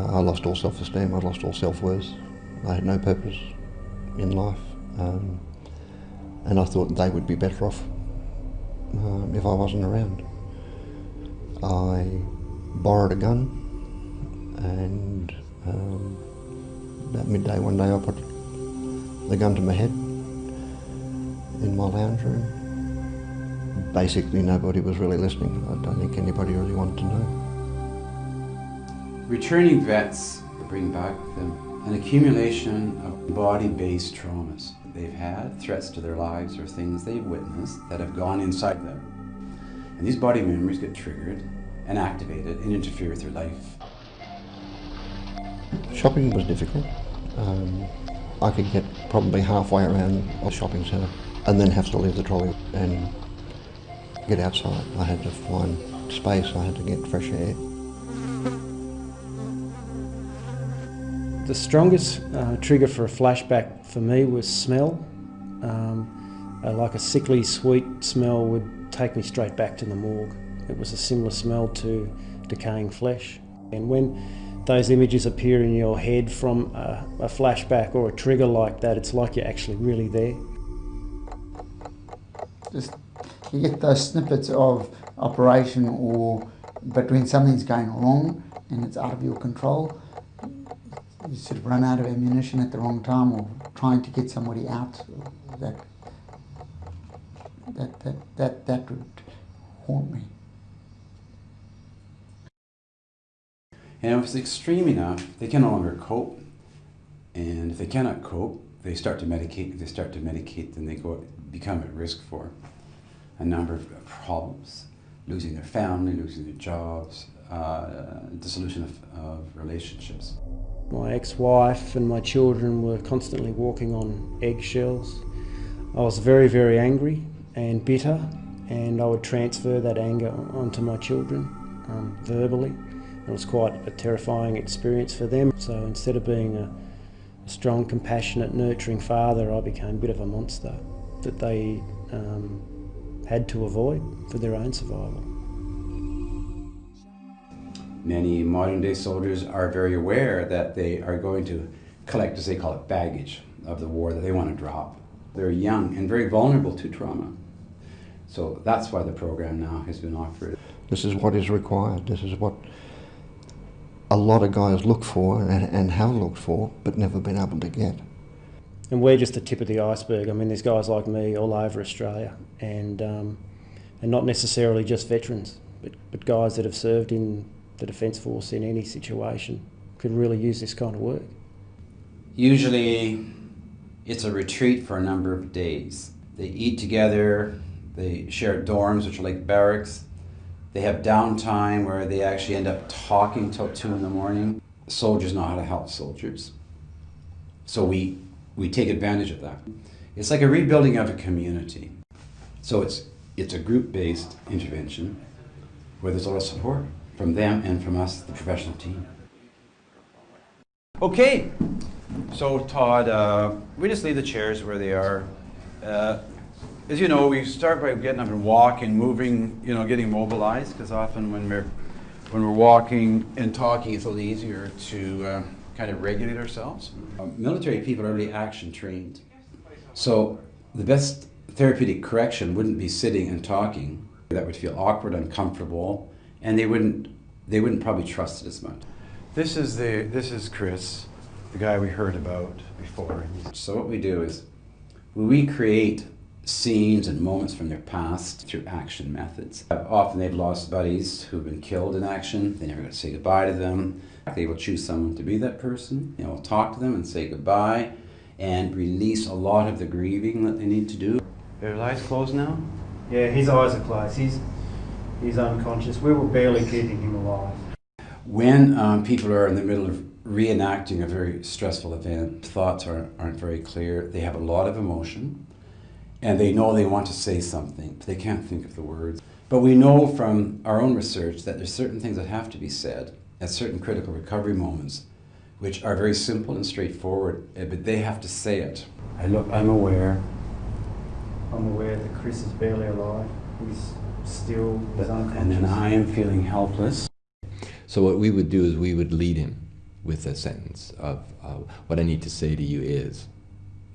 Uh, I lost all self-esteem, I lost all self-worth. I had no purpose in life. Um, and I thought they would be better off um, if I wasn't around. I borrowed a gun and um, about midday one day I put the gun to my head in my lounge room. Basically nobody was really listening. I don't think anybody really wanted to know. Returning vets bring back them an accumulation of body-based traumas they've had, threats to their lives or things they've witnessed that have gone inside them. And these body memories get triggered and activated and interfere with their life. Shopping was difficult. Um, I could get probably halfway around a shopping centre and then have to leave the trolley and get outside. I had to find space, I had to get fresh air. The strongest uh, trigger for a flashback for me was smell. Um, uh, like a sickly sweet smell would take me straight back to the morgue. It was a similar smell to decaying flesh. And when those images appear in your head from a, a flashback or a trigger like that, it's like you're actually really there. Just you get those snippets of operation or but when something's going wrong and it's out of your control, you sort of run out of ammunition at the wrong time or trying to get somebody out that that that that, that would haunt me. And if it's extreme enough, they can no longer cope. And if they cannot cope, they start to medicate. If they start to medicate, then they go become at risk for a number of problems, losing their family, losing their jobs, uh, dissolution of, of relationships. My ex-wife and my children were constantly walking on eggshells. I was very, very angry and bitter, and I would transfer that anger onto my children um, verbally. It was quite a terrifying experience for them. So instead of being a, a strong, compassionate, nurturing father, I became a bit of a monster that they um, had to avoid for their own survival. Many modern day soldiers are very aware that they are going to collect, as they call it, baggage of the war that they want to drop. They're young and very vulnerable to trauma. So that's why the program now has been offered. This is what is required. This is what a lot of guys look for and, and have looked for, but never been able to get. And we're just the tip of the iceberg. I mean, there's guys like me all over Australia, and um, and not necessarily just veterans, but, but guys that have served in the Defence Force in any situation could really use this kind of work. Usually, it's a retreat for a number of days. They eat together, they share dorms, which are like barracks. They have downtime where they actually end up talking till two in the morning. Soldiers know how to help soldiers. So we, we take advantage of that. It's like a rebuilding of a community. So it's, it's a group-based intervention where there's a lot of support from them and from us, the professional team. Okay, so Todd, uh, we just leave the chairs where they are. Uh, as you know, we start by getting up and walking, moving, you know, getting mobilized, because often when we're, when we're walking and talking, it's a little easier to uh, kind of regulate ourselves. Uh, military people are really action trained. So the best therapeutic correction wouldn't be sitting and talking. That would feel awkward, uncomfortable, and they wouldn't, they wouldn't probably trust it as much. This is, the, this is Chris, the guy we heard about before. So what we do is we recreate scenes and moments from their past through action methods. Often they've lost buddies who've been killed in action. They never got to say goodbye to them. They will choose someone to be that person. They will talk to them and say goodbye and release a lot of the grieving that they need to do. Their eyes closed now? Yeah, his eyes are closed. He's, he's unconscious. We were barely keeping him alive. When um, people are in the middle of reenacting a very stressful event, thoughts aren't, aren't very clear. They have a lot of emotion and they know they want to say something, but they can't think of the words. But we know from our own research that there's certain things that have to be said at certain critical recovery moments, which are very simple and straightforward, eh, but they have to say it. I look, I'm aware. I'm aware that Chris is barely alive. He's still, he's unconscious. And then I am feeling helpless. So what we would do is we would lead him. with a sentence of uh, what I need to say to you is.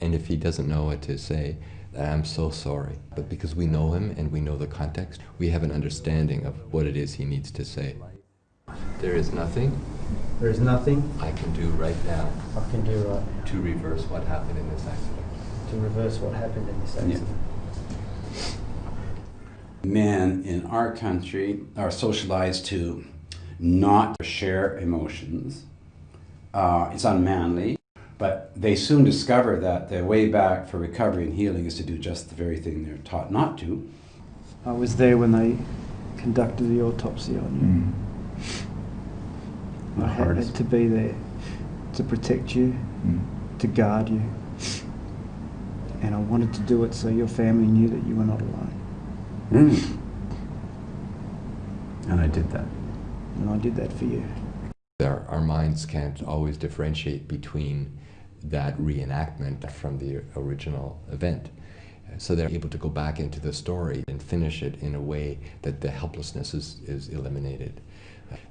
And if he doesn't know what to say, I'm so sorry. But because we know him and we know the context, we have an understanding of what it is he needs to say. There is nothing There is nothing I can do right now I can do right now to reverse what happened in this accident. to reverse what happened in this accident. Men in our country are socialized to not share emotions. Uh, it's unmanly, but they soon discover that the way back for recovery and healing is to do just the very thing they're taught not to. I was there when they conducted the autopsy on you. The I had to be there to protect you, Mm. to guard you. And I wanted to do it so your family knew that you were not alone. Mm. And I did that. And I did that for you. Our, our minds can't always differentiate between that reenactment from the original event. So they're able to go back into the story and finish it in a way that the helplessness is, is eliminated.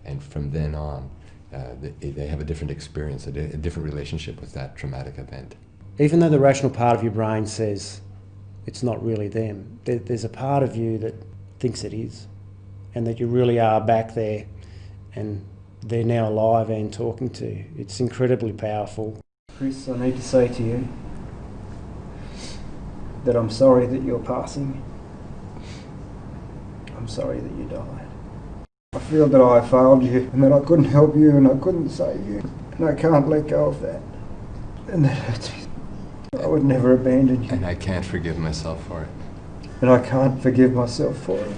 And from then on, uh, they, they have a different experience, a, di- a different relationship with that traumatic event. Even though the rational part of your brain says it's not really them, there, there's a part of you that thinks it is, and that you really are back there, and they're now alive and talking to you. It's incredibly powerful. Chris, I need to say to you that I'm sorry that you're passing. I'm sorry that you died. I feel that I failed you and that I couldn't help you and I couldn't save you. And I can't let go of that. And that hurts me. I would never abandon you. And I can't forgive myself for it. And I can't forgive myself for it.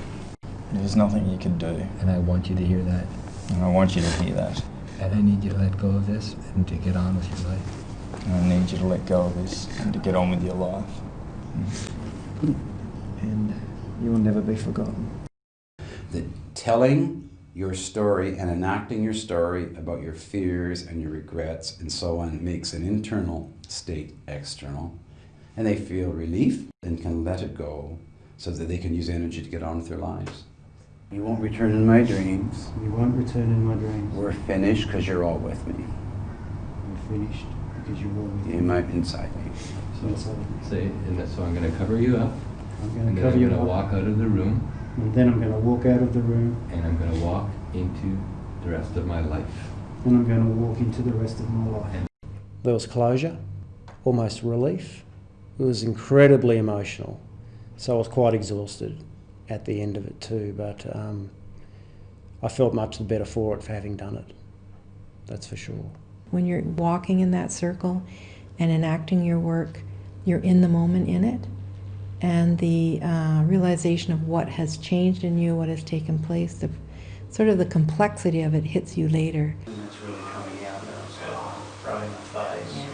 There's nothing you can do, And I want you to hear that. and I want you to hear that. And I need you to let go of this and to get on with your life. And I need you to let go of this and to get on with your life. And you will never be forgotten. The telling your story and enacting your story about your fears and your regrets and so on makes an internal state external. And they feel relief and can let it go so that they can use energy to get on with their lives. You won't return in my dreams. You won't return in my dreams. We're finished because you're all with me. We're finished because you're all with In my, inside me. So, so So, and so I'm going to cover you up, I'm going to cover you up, out of the room, and then I'm going to walk out of the room, and I'm going to walk into the rest of my life. and I'm going to walk into the rest of my life. There was closure, almost relief. It was incredibly emotional, so I was quite exhausted at the end of it too. But um, I felt much the better for it for having done it. That's for sure. When you're walking in that circle and enacting your work, you're in the moment in it. And the uh, realization of what has changed in you, what has taken place, the sort of the complexity of it hits you later. It's really coming out now, so throwing my face,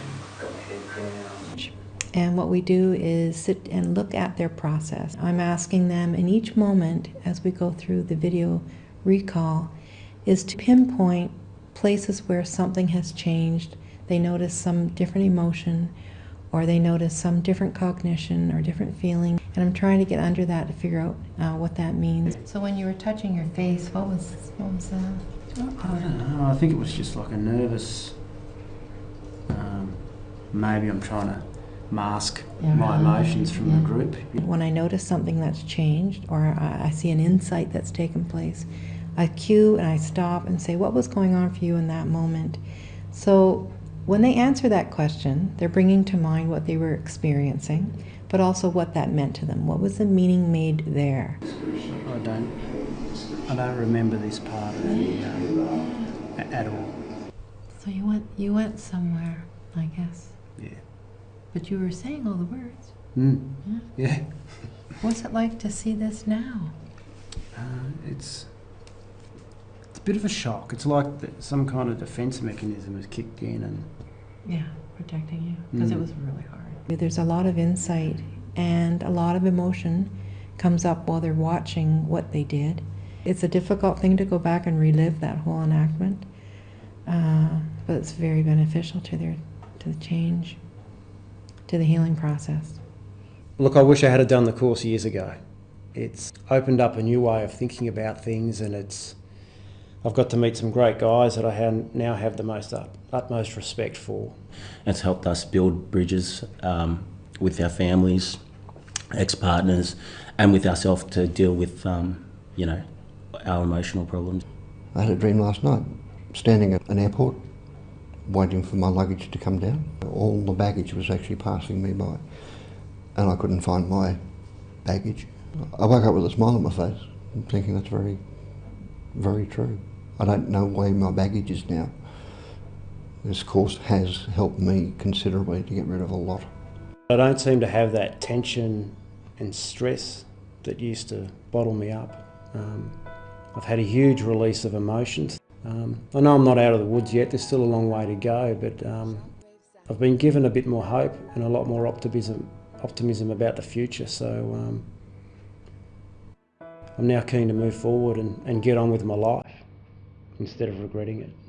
got my head down. And what we do is sit and look at their process. I'm asking them in each moment as we go through the video recall is to pinpoint places where something has changed. They notice some different emotion or they notice some different cognition or different feeling. And I'm trying to get under that to figure out uh, what that means. So when you were touching your face, what was, what was that? I don't know. I think it was just like a nervous. Um, maybe I'm trying to mask my emotions from the group. When I notice something that's changed or I, I see an insight that's taken place, I cue and I stop and say, What was going on for you in that moment? So when they answer that question, they're bringing to mind what they were experiencing, but also what that meant to them. What was the meaning made there? I don't. I don't remember this part of the um, at all. So you went, you went somewhere, I guess, Yeah. but you were saying all the words. Mm. Yeah. Yeah. What's it like to see this now? Uh, it's it's a bit of a shock. It's like that some kind of defense mechanism has kicked in, and Yeah, protecting you because it Mm. was really hard. There's a lot of insight and a lot of emotion comes up while they're watching what they did. It's a difficult thing to go back and relive that whole enactment, uh, but it's very beneficial to their to the change, to the healing process. look, I wish I had done the course years ago. It's opened up a new way of thinking about things, and it's I've got to meet some great guys that I ha- now have the most ut- utmost respect for. It's helped us build bridges um, with our families, ex-partners, and with ourselves to deal with, um, you know, our emotional problems. I had a dream last night, standing at an airport, waiting for my luggage to come down. All the baggage was actually passing me by, and I couldn't find my baggage. I woke up with a smile on my face, thinking that's very, very true. I don't know where my baggage is now. This course has helped me considerably to get rid of a lot. I don't seem to have that tension and stress that used to bottle me up. Um, I've had a huge release of emotions. Um, I know I'm not out of the woods yet, there's still a long way to go, but um, I've been given a bit more hope and a lot more optimism, optimism about the future. So um, I'm now keen to move forward and, and get on with my life instead of regretting it.